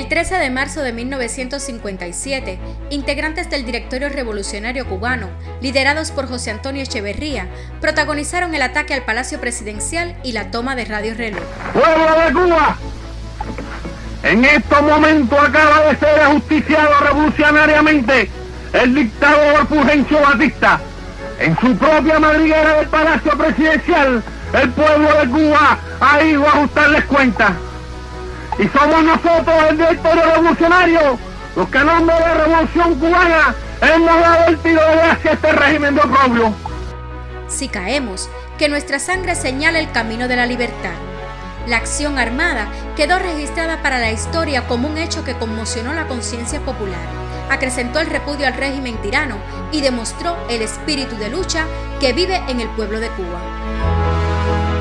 El 13 de marzo de 1957, integrantes del Directorio Revolucionario Cubano, liderados por José Antonio Echeverría, protagonizaron el ataque al Palacio Presidencial y la toma de Radio Reloj. ¡Pueblo de Cuba! En estos momentos acaba de ser ajusticiado revolucionariamente el dictador Fulgencio Batista. En su propia madriguera del Palacio Presidencial, el pueblo de Cuba ha ido a ajustarles cuentas. Y somos nosotros, el directorio revolucionario, los que en nombre de la revolución cubana hemos dado el tiro de gracia a este régimen de oprobio. Si caemos, que nuestra sangre señale el camino de la libertad. La acción armada quedó registrada para la historia como un hecho que conmocionó la conciencia popular, acrecentó el repudio al régimen tirano y demostró el espíritu de lucha que vive en el pueblo de Cuba.